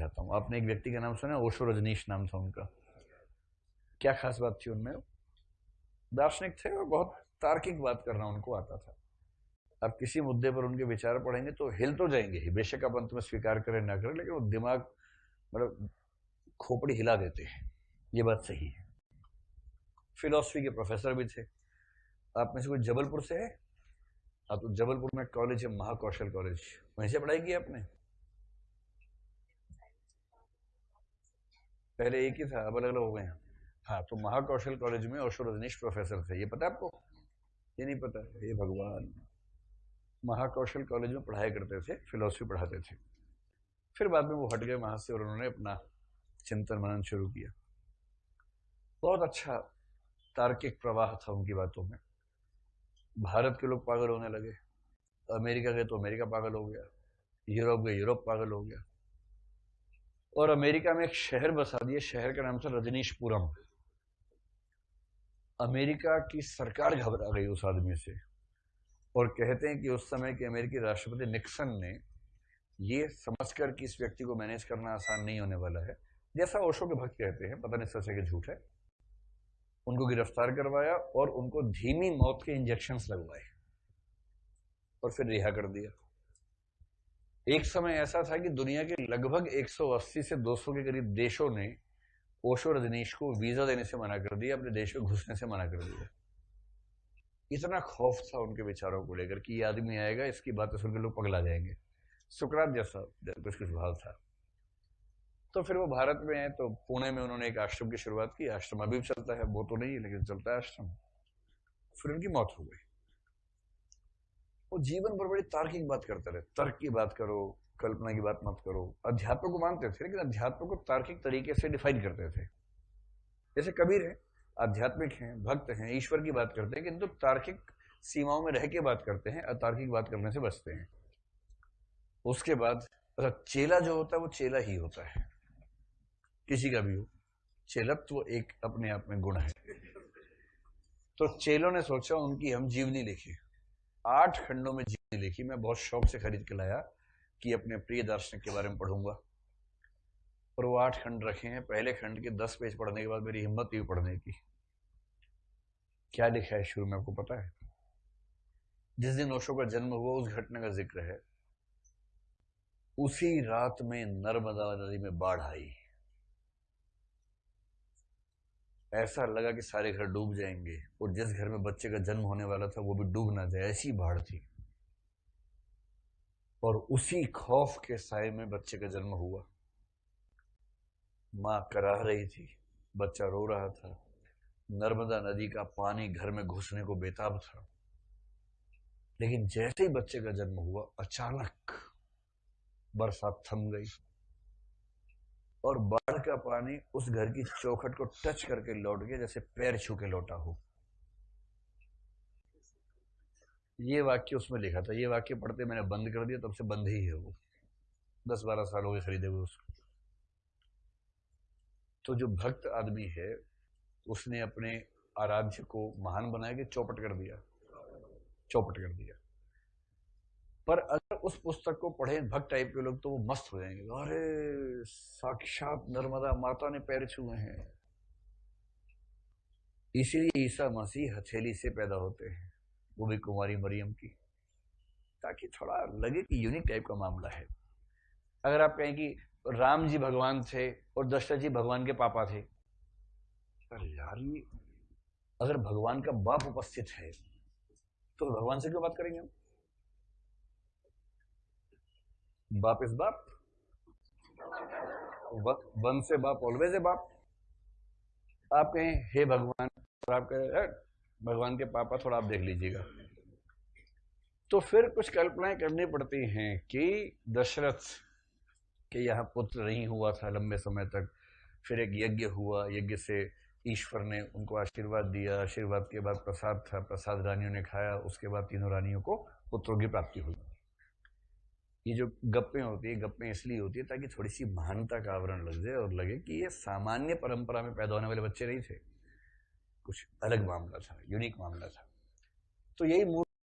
समझाता हूँ। आपने एक व्यक्ति का नाम सुना ओशो रजनीश नाम था उनका। क्या खास बात थी उनमें? दार्शनिक थे और बहुत तार्किक बात करना उनको आता था। आप किसी मुद्दे पर उनके विचार पढ़ेंगे तो हिल तो जाएँगे ही। बेशक आप अंत में स्वीकार करें ना करें, लेकिन वो दिमाग मतलब खोपड़ी हिला देते हैं। ये बात सही है। फिलोसफी के प्रोफेसर भी थे। आप में से कोई जबलपुर से है? हाँ तो जबलपुर में कॉलेज है, महाकौशल कॉलेज। वहीं से पढ़ाई की आपने? पहले एक ही था अब अलग अलग हो गए हैं। हाँ तो महाकौशल कॉलेज में ओशो रजनीश प्रोफेसर थे, ये पता आपको? ये नहीं पता ये भगवान। महाकौशल कॉलेज में पढ़ाई करते थे, फिलोसफी पढ़ाते थे। फिर बाद में वो हट गए वहाँ से और उन्होंने अपना चिंतन मनन शुरू किया। बहुत अच्छा तार्किक प्रवाह था उनकी बातों में। भारत के लोग पागल होने लगे। अमेरिका गए तो अमेरिका पागल हो गया। यूरोप गए, यूरोप पागल हो गया। और अमेरिका में एक शहर बसा दिया, शहर का नाम था रजनीशपुरम। अमेरिका की सरकार घबरा गई उस आदमी से और कहते हैं कि उस समय के अमेरिकी राष्ट्रपति निक्सन ने ये समझकर कि इस व्यक्ति को मैनेज करना आसान नहीं होने वाला है। जैसा ओशो के भक्त कहते हैं, पता नहीं सच कि झूठ है। उनको गिरफ़्तार करवाया और उनको धीमी मौत के इंजेक्शन लगवाए और फिर रिहा कर दिया। एक समय ऐसा था कि दुनिया के लगभग 180 से 200 के करीब देशों ने ओशो रजनीश को वीज़ा देने से मना कर दिया, अपने देश में घुसने से मना कर दिया। इतना खौफ था उनके विचारों को लेकर कि ये आदमी आएगा, इसकी बातें सुनकर लोग पगला जाएँगे। सुकरात जैसा कुछ कुछ भाव था। तो फिर वो भारत में है तो पुणे में उन्होंने एक आश्रम की शुरुआत की। आश्रम अभी भी चलता है, वो तो नहीं, लेकिन चलता है आश्रम। फिर उनकी मौत हो गई। वो जीवन पर बड़ी तार्किक बात करते रहे। तर्क की बात करो, कल्पना की बात मत करो। अध्यात्म को मानते थे, लेकिन अध्यात्म को तार्किक तरीके से डिफाइन करते थे। जैसे कबीर है, आध्यात्मिक हैं, भक्त हैं, ईश्वर की बात करते हैं, किंतु तो तार्किक सीमाओं में रह के बात करते हैं, अतार्किक बात करने से बचते हैं। उसके बाद चेला जो होता है, वो चेला ही होता है। किसी का भी हो। चेलत्व एक अपने आप में गुण है। तो चेलों ने सोचा, उनकी हम जीवनी लिखी। आठ खंडों में जीवनी लिखी। मैं बहुत शौक से खरीद के लाया कि अपने प्रिय दार्शनिक के बारे में पढ़ूँगा। और वो आठ खंड रखे हैं। पहले खंड के दस पेज पढ़ने के बाद मेरी हिम्मत हुई पढ़ने की। क्या लिखा है शुरू में, आपको पता है? जिस दिन ओशो का जन्म हुआ, उस घटना का ज़िक्र है। उसी रात में नर्मदा नदी में बाढ़ आई। ऐसा लगा कि सारे घर डूब जाएँगे और जिस घर में बच्चे का जन्म होने वाला था, वो भी डूब ना जाए, ऐसी बाढ़ थी। और उसी खौफ के साय में बच्चे का जन्म हुआ। माँ कराह रही थी, बच्चा रो रहा था। नर्मदा नदी का पानी घर में घुसने को बेताब था। लेकिन जैसे ही बच्चे का जन्म हुआ, अचानक बरसात थम गई। और बाढ़ का पानी उस घर की चौखट को टच करके लौट गया, जैसे पैर छू के लौटा हो। ये वाक्य उसमें लिखा था। ये वाक्य पढ़ते मैंने बंद कर दिया, तब से बंद ही है वो। दस बारह साल हो गए खरीदे हुए उसको। तो जो भक्त आदमी है, उसने अपने आराध्य को महान बनाया कि चौपट कर दिया। चौपट कर दिया। पर उस पुस्तक को पढ़े, भक्त टाइप के लोग तो वो मस्त हो जाएँगे। अरे, साक्षात नर्मदा माता ने पैर छुए हैं। इसीलिए ईसा मसीह हथेली से पैदा होते हैं वो भी कुमारी मरियम की। ताकि थोड़ा लगे कि यूनिक टाइप का मामला है। अगर आप कहें कि राम जी भगवान थे और दशरथ जी भगवान के पापा थे यार, ये अगर भगवान का बाप उपस्थित है तो भगवान से क्यों बात करेंगे हम? बाप इस बाप। वन से बाप ऑलवेज ए बाप। आप कहें, हे भगवान, और आप कहें भगवान के पापा थोड़ा आप देख लीजिएगा। तो फिर कुछ कल्पनाएँ करनी पड़ती हैं कि दशरथ के यहाँ पुत्र नहीं हुआ था लंबे समय तक। फिर एक यज्ञ हुआ, यज्ञ से ईश्वर ने उनको आशीर्वाद दिया। आशीर्वाद के बाद प्रसाद था, प्रसाद रानियों ने खाया। उसके बाद तीनों रानियों को पुत्रों की प्राप्ति हुई। ये जो गप्पें होती है, गप्पें इसलिए होती है ताकि थोड़ी सी महानता का आवरण लग जाए और लगे कि ये सामान्य परंपरा में पैदा होने वाले बच्चे नहीं थे। कुछ अलग मामला था यूनिक मामला था। तो यही मूल